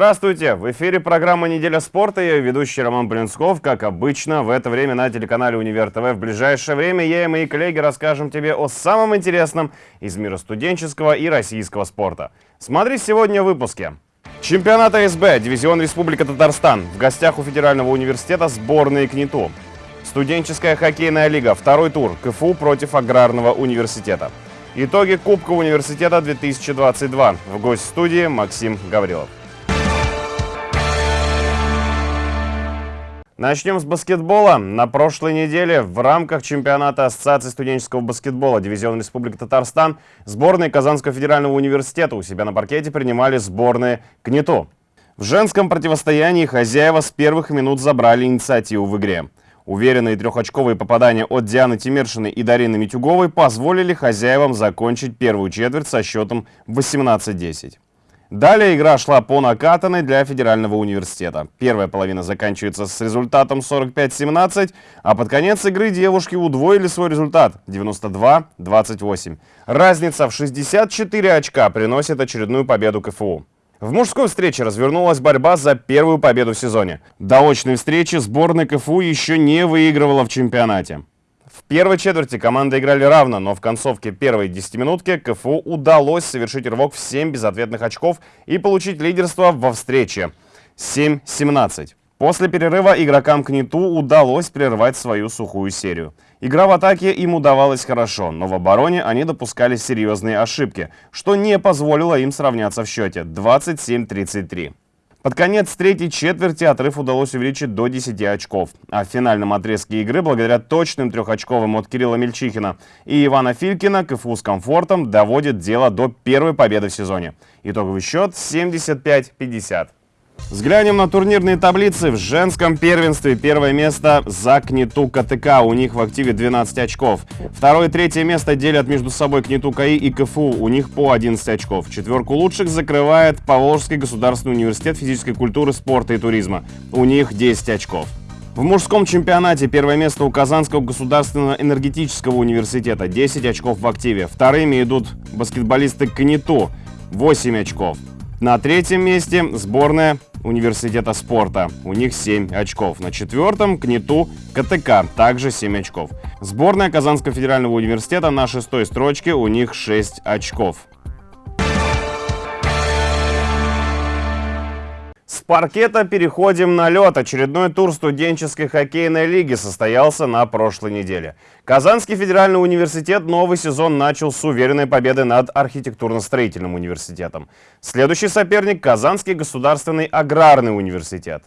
Здравствуйте! В эфире программа «Неделя спорта». Я ведущий Роман Блинсков. Как обычно, в это время на телеканале «Универ ТВ». В ближайшее время я и мои коллеги расскажем тебе о самом интересном из мира студенческого и российского спорта. Смотри сегодня в выпуске. Чемпионат АСБ, дивизион Республика Татарстан. В гостях у Федерального университета сборные КНИТУ. Студенческая хоккейная лига, второй тур, КФУ против Аграрного университета. Итоги Кубка университета 2022. В гость студии Максим Гаврилов. Начнем с баскетбола. На прошлой неделе в рамках чемпионата Ассоциации студенческого баскетбола Дивизион Республики Татарстан сборные Казанского федерального университета у себя на паркете принимали сборные КНИТУ. В женском противостоянии хозяева с первых минут забрали инициативу в игре. Уверенные трехочковые попадания от Дианы Тимершиной и Дарины Митюговой позволили хозяевам закончить первую четверть со счетом 18-10. Далее игра шла по накатанной для Федерального университета. Первая половина заканчивается с результатом 45-17, а под конец игры девушки удвоили свой результат 92-28. Разница в 64 очка приносит очередную победу КФУ. В мужской встрече развернулась борьба за первую победу в сезоне. До очной встречи сборная КФУ еще не выигрывала в чемпионате. В первой четверти команды играли равно, но в концовке первой десятиминутки КФУ удалось совершить рывок в 7 безответных очков и получить лидерство во встрече 7-17. После перерыва игрокам КНИТУ удалось прервать свою сухую серию. Игра в атаке им удавалась хорошо, но в обороне они допускали серьезные ошибки, что не позволило им сравняться в счете 27-33. Под конец третьей четверти отрыв удалось увеличить до 10 очков. А в финальном отрезке игры, благодаря точным трехочковым от Кирилла Мельчихина и Ивана Филькина, КФУ с комфортом доводит дело до первой победы в сезоне. Итоговый счет 75-50. Взглянем на турнирные таблицы. В женском первенстве первое место за КНИТУ КТК. У них в активе 12 очков. Второе и третье место делят между собой КНИТУ КАИ и КФУ. У них по 11 очков. Четверку лучших закрывает Поволжский государственный университет физической культуры, спорта и туризма. У них 10 очков. В мужском чемпионате первое место у Казанского государственного энергетического университета 10 очков в активе. Вторыми идут баскетболисты КНИТУ 8 очков. На третьем месте сборная университета спорта. У них 7 очков. На четвертом КНИТУ КТК. Также 7 очков. Сборная Казанского федерального университета на шестой строчке. У них 6 очков. С паркета переходим на лед. Очередной тур студенческой хоккейной лиги состоялся на прошлой неделе. Казанский федеральный университет новый сезон начал с уверенной победы над архитектурно-строительным университетом. Следующий соперник – Казанский государственный аграрный университет.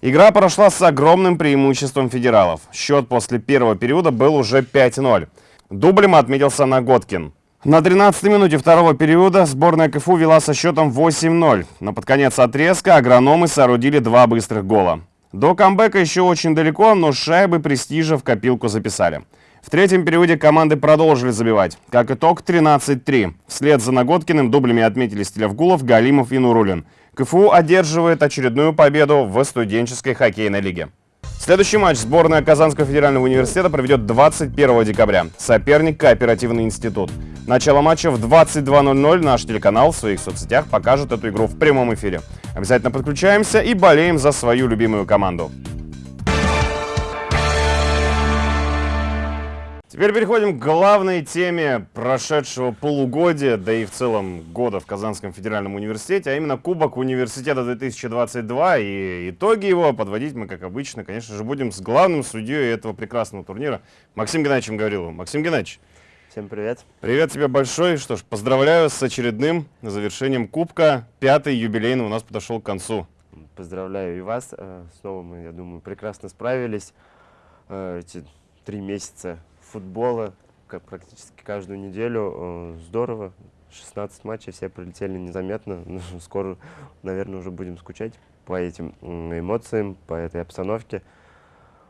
Игра прошла с огромным преимуществом федералов. Счет после первого периода был уже 5-0. Дублем отметился Наготкин. На 13-й минуте второго периода сборная КФУ вела со счетом 8-0. Но под конец отрезка агрономы соорудили два быстрых гола. До камбэка еще очень далеко, но шайбы престижа в копилку записали. В третьем периоде команды продолжили забивать. Как итог 13-3. Вслед за Наготкиным дублями отметили Стелевгулов, Галимов и Нурулин. КФУ одерживает очередную победу в студенческой хоккейной лиге. Следующий матч сборная Казанского федерального университета проведет 21 декабря. Соперник – Кооперативный институт. Начало матча в 22.00. Наш телеканал в своих соцсетях покажет эту игру в прямом эфире. Обязательно подключаемся и болеем за свою любимую команду. Теперь переходим к главной теме прошедшего полугодия, да и в целом года в Казанском федеральном университете, а именно Кубок университета 2022. И итоги его подводить мы, как обычно, конечно же, будем с главным судьей этого прекрасного турнира Максим Геннадьевичем Гавриловым. Максим Геннадьевич. Всем привет. Привет тебе большой. Что ж, поздравляю с очередным завершением Кубка. Пятый юбилейный у нас подошел к концу. Поздравляю и вас. Э, снова мы, я думаю, прекрасно справились. Э, эти три месяца футбола как практически каждую неделю. Здорово. 16 матчей, все прилетели незаметно. Ну, скоро, наверное, уже будем скучать по этим эмоциям, по этой обстановке.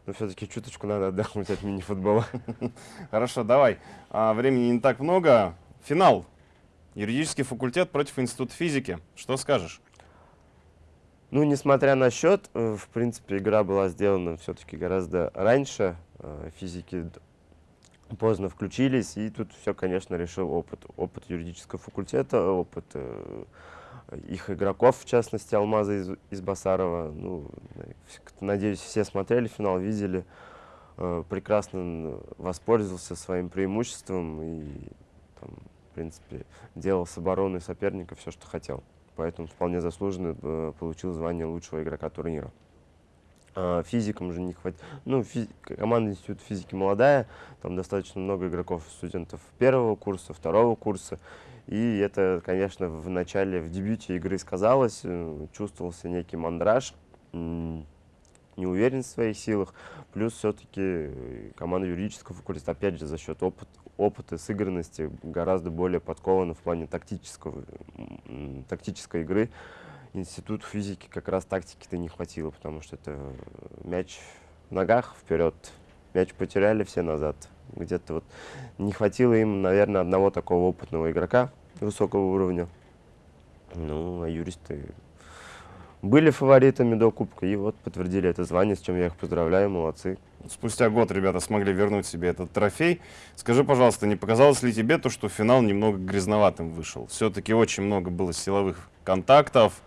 Но все-таки чуточку надо отдохнуть от мини-футбола. Хорошо, давай. А, времени не так много. Финал. Юридический факультет против Института физики. Что скажешь? Ну, несмотря на счет, э, в принципе, игра была сделана все-таки гораздо раньше. Э, физики поздно включились, и тут все, конечно, решил опыт. Опыт юридического факультета, опыт э, их игроков, в частности, Алмаза из, из Басарова. Ну, надеюсь, все смотрели финал, видели. Э, прекрасно воспользовался своим преимуществом и, там, в принципе, делал с обороной соперника все, что хотел. Поэтому вполне заслуженно э, получил звание лучшего игрока турнира. А, физикам же не хватит. Ну, физи... команда Института физики молодая, там достаточно много игроков, студентов первого курса, второго курса. И это, конечно, в начале, в дебюте игры сказалось, э, чувствовался некий мандраж, неуверенность в своих силах. Плюс все-таки команда юридического факультета, опять же, за счет опыт, опыта, сыгранности гораздо более подкована в плане тактического, тактической игры институт физики как раз тактики-то не хватило, потому что это мяч в ногах вперед, мяч потеряли все назад. Где-то вот не хватило им, наверное, одного такого опытного игрока высокого уровня. Ну, а юристы были фаворитами до Кубка, и вот подтвердили это звание, с чем я их поздравляю, молодцы. Спустя год ребята смогли вернуть себе этот трофей. Скажи, пожалуйста, не показалось ли тебе то, что финал немного грязноватым вышел? Все-таки очень много было силовых контактов,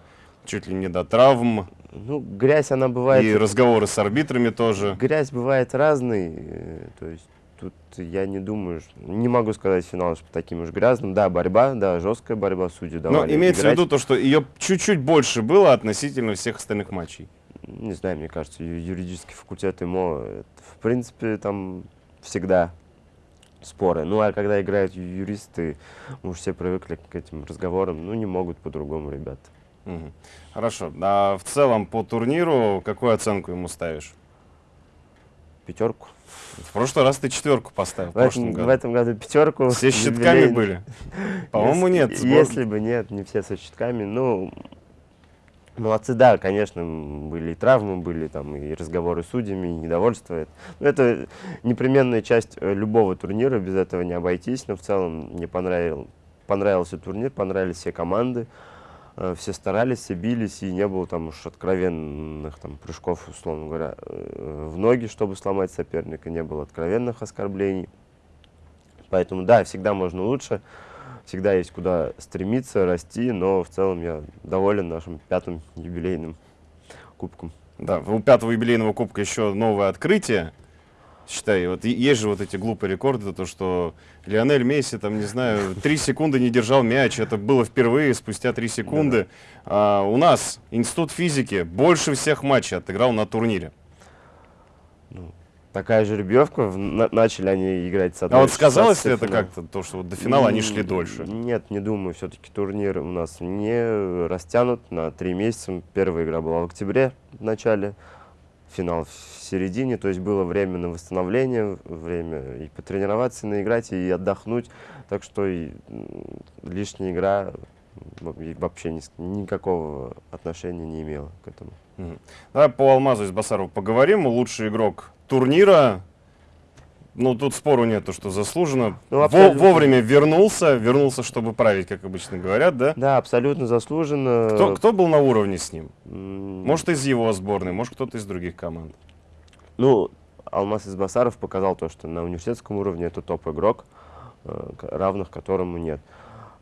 чуть ли не до травм. Ну, грязь, она бывает... И разговоры с арбитрами тоже. Грязь бывает разной, э, то есть тут я не думаю, не могу сказать финал что таким уж грязным. Да, борьба, да, жесткая борьба, судьи давали Но имеется играть. в виду то, что ее чуть-чуть больше было относительно всех остальных матчей. Не знаю, мне кажется, юридический факультет ему, в принципе, там всегда споры. Ну, а когда играют юристы, мы уже все привыкли к этим разговорам, ну, не могут по-другому ребята. Угу. Хорошо. А в целом по турниру какую оценку ему ставишь? Пятерку. В прошлый раз ты четверку поставил. В, в, этом, году. в этом году пятерку. Все с щитками были? По-моему, нет. Сбор... Если бы нет, не все со щитками. Ну, молодцы, да, конечно, были и травмы, были там и разговоры с судьями, и недовольство. Но это непременная часть э, любого турнира, без этого не обойтись. Но в целом мне понравил, понравился турнир, понравились все команды. Э, все старались, все бились, и не было там уж откровенных там, прыжков, условно говоря, э, в ноги, чтобы сломать соперника, не было откровенных оскорблений. Поэтому, да, всегда можно лучше, всегда есть куда стремиться, расти, но в целом я доволен нашим пятым юбилейным кубком. Да, у пятого юбилейного кубка еще новое открытие считай, вот есть же вот эти глупые рекорды, то, что Лионель Месси, там, не знаю, три секунды не держал мяч, это было впервые, спустя три секунды. Да. А, у нас Институт физики больше всех матчей отыграл на турнире. Ну, такая жеребьевка, на, начали они играть с одной А вот сказалось ли это как-то, то, что вот до финала они шли дольше? Нет, не думаю, все-таки турнир у нас не растянут на три месяца. Первая игра была в октябре в начале, финал в середине, то есть было время на восстановление, время и потренироваться, и наиграть, и отдохнуть, так что и лишняя игра вообще ни, никакого отношения не имела к этому. Давай по Алмазу из Басарова поговорим. Лучший игрок турнира, ну, тут спору нету, что заслуженно. Ну, Во вовремя вернулся, вернулся, чтобы править, как обычно говорят, да? Да, абсолютно заслуженно. Кто, кто был на уровне с ним? Может, из его сборной, может, кто-то из других команд? Ну, Алмаз Избасаров показал то, что на университетском уровне это топ-игрок, э, равных которому нет.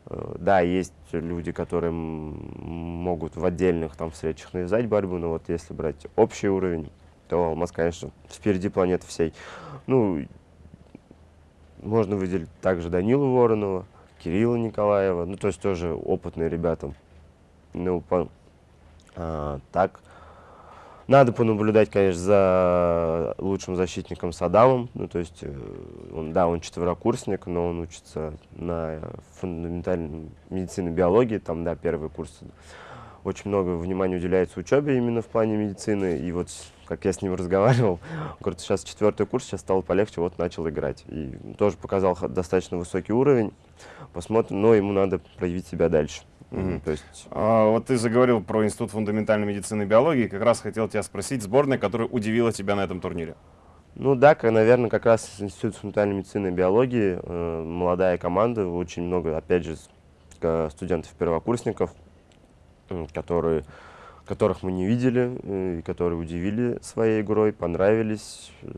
Э, да, есть люди, которые могут в отдельных там встречах навязать борьбу, но вот если брать общий уровень, то Алмаз, конечно, впереди планеты всей. Ну, можно выделить также Данилу Воронова, Кирилла Николаева, ну, то есть тоже опытные ребята. Ну, по, а, так, надо понаблюдать, конечно, за лучшим защитником Садамом. Ну, то есть, э, он, да, он четверокурсник, но он учится на фундаментальной медицине биологии, там, да, первый курс. Очень много внимания уделяется учебе именно в плане медицины. И вот как я с ним разговаривал, он говорит, сейчас четвертый курс, сейчас стало полегче, вот начал играть. И тоже показал достаточно высокий уровень. Посмотрим, но ему надо проявить себя дальше. Угу. То есть... а, вот ты заговорил про Институт фундаментальной медицины и биологии. Как раз хотел тебя спросить, сборная, которая удивила тебя на этом турнире. Ну да, наверное, как раз Институт фундаментальной медицины и биологии, э, молодая команда, очень много, опять же, студентов-первокурсников, которые которых мы не видели, э, и которые удивили своей игрой, понравились. Э,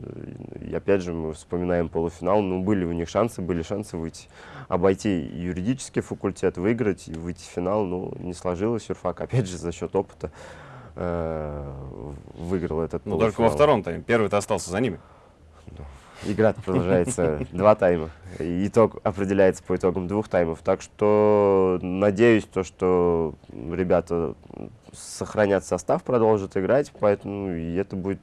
И опять же, мы вспоминаем полуфинал, ну, были у них шансы, были шансы выйти, обойти юридический факультет, выиграть и выйти в финал, ну, не сложилось. Юрфак, опять же, за счет опыта э, выиграл этот Ну, только во втором тайме. Первый-то остался за ними. Игра продолжается два тайма. И итог определяется по итогам двух таймов. Так что надеюсь, то, что ребята сохранят состав, продолжат играть. Поэтому и это будет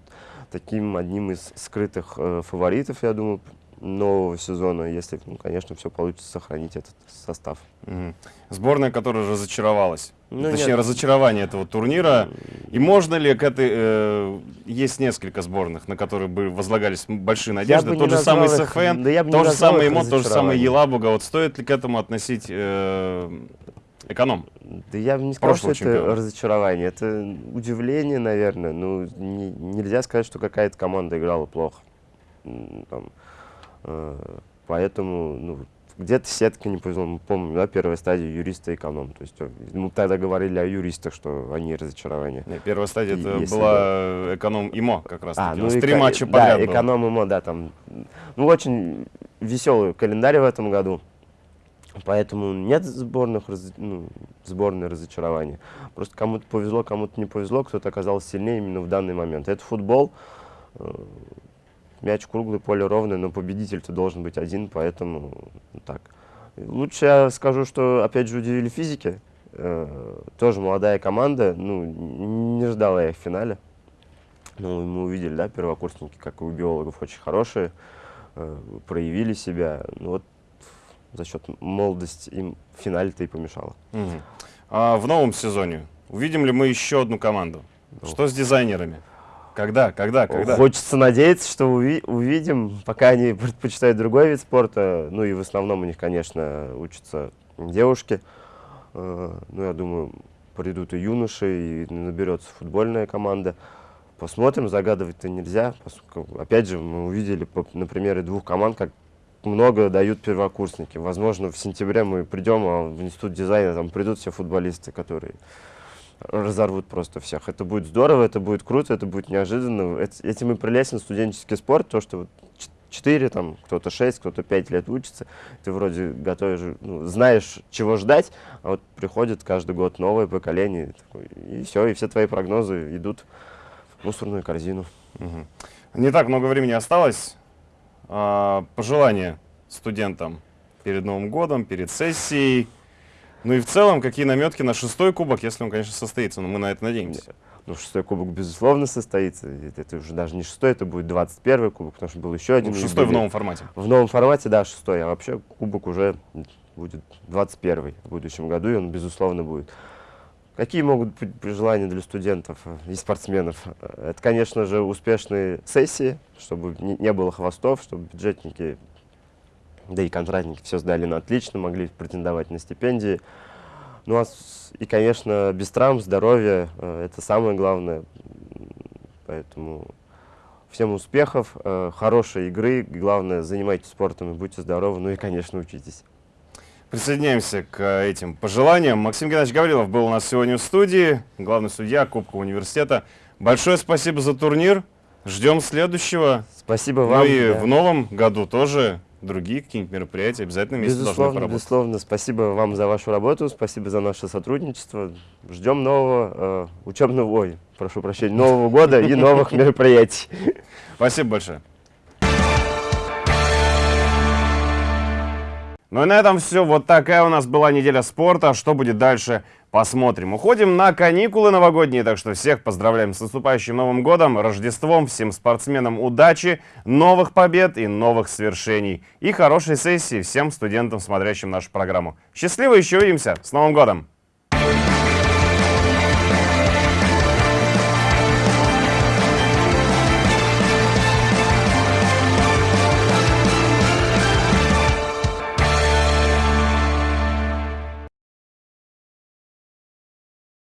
таким одним из скрытых э, фаворитов, я думаю, нового сезона, если, ну, конечно, все получится сохранить этот состав. Мгм. Сборная, которая разочаровалась. Ну, Точнее, нет. разочарование этого турнира. И можно ли к этой... э, есть несколько сборных, на которые бы возлагались большие надежды. Тот же самый СФН, да я бы не то же назвал самое их ИМО, то же самое разочарованием. Елабуга. Вот стоит ли к этому относить э, эконом? Да я бы не сказал, что Прошлого это чемпиона. разочарование. Это удивление, наверное. Ну, не- нельзя сказать, что какая-то команда играла плохо. Там, э, поэтому, ну, где-то сетка не повезло. Мы помним, да, первая стадия юриста и эконом. То есть э, мы тогда говорили о юристах, что они разочарование. Не, Первая стадия это Если была эконом ИМО как раз. А, таки. ну и три матча да, подряд было. эконом ИМО, да, там. Ну, очень веселый календарь в этом году. Поэтому нет сборных, раз- ну, сборной разочарования. Просто кому-то повезло, кому-то не повезло, кто-то оказался сильнее именно в данный момент. Это футбол. э, Мяч круглый, поле ровное, но победитель-то должен быть один, поэтому так. Лучше я скажу, что опять же удивили физики. Э, Тоже молодая команда, ну, не ждала я их в финале. Ну, мы увидели, да, первокурсники, как и у биологов, очень хорошие, э, проявили себя. Ну, вот за счет молодости им в финале-то и помешало. Мгм. А в новом сезоне увидим ли мы еще одну команду? Ну. Что с дизайнерами? Когда, когда, когда? Хочется надеяться, что уви- увидим, пока они предпочитают другой вид спорта. Ну и в основном у них, конечно, учатся девушки. Э, Ну, я думаю, придут и юноши, и наберется футбольная команда. Посмотрим, загадывать-то нельзя. Опять же, мы увидели по- на примере двух команд, как много дают первокурсники. Возможно, в сентябре мы придем, а в институт дизайна там придут все футболисты, которые разорвут просто всех. Это будет здорово, это будет круто, это будет неожиданно. Эт- Этим и прелестен студенческий спорт, то, что четыре, там, кто-то шесть, кто-то пять лет учится, ты вроде готовишь, ну, знаешь, чего ждать, а вот приходит каждый год новое поколение, и все, и все твои прогнозы идут в мусорную корзину. Мгм. Не так много времени осталось. А, Пожелания студентам перед Новым годом, перед сессией. Ну и в целом, какие наметки на шестой кубок, если он, конечно, состоится, но мы на это надеемся. Ну, шестой кубок, безусловно, состоится. Это уже даже не шестой, это будет 21 кубок, потому что был еще один. Ну, шестой в новом формате. В новом формате, да, шестой, а вообще кубок уже будет 21 в будущем году, и он, безусловно, будет. Какие могут быть пожелания для студентов и спортсменов? Это, конечно же, успешные сессии, чтобы не, было хвостов, чтобы бюджетники, да и контрактники все сдали на отлично, могли претендовать на стипендии. Ну, а и, конечно, без травм, здоровья, э, это самое главное. Поэтому всем успехов, э, хорошей игры. Главное, занимайтесь спортом и будьте здоровы. Ну и, конечно, учитесь. Присоединяемся к э, этим пожеланиям. Максим Геннадьевич Гаврилов был у нас сегодня в студии, главный судья Кубка университета. Большое спасибо за турнир. Ждем следующего. Спасибо Ну вам. и да. в новом году тоже другие какие-нибудь мероприятия обязательно вместе должны Безусловно, поработать. безусловно. Спасибо вам за вашу работу, спасибо за наше сотрудничество. Ждем нового э, учебного, ой, прошу прощения, Нового года и новых мероприятий. Спасибо большое. Ну и на этом все. Вот такая у нас была неделя спорта. Что будет дальше, посмотрим. Уходим на каникулы новогодние, так что всех поздравляем с наступающим Новым годом, Рождеством, всем спортсменам удачи, новых побед и новых свершений. И хорошей сессии всем студентам, смотрящим нашу программу. Счастливо, еще увидимся. С Новым годом!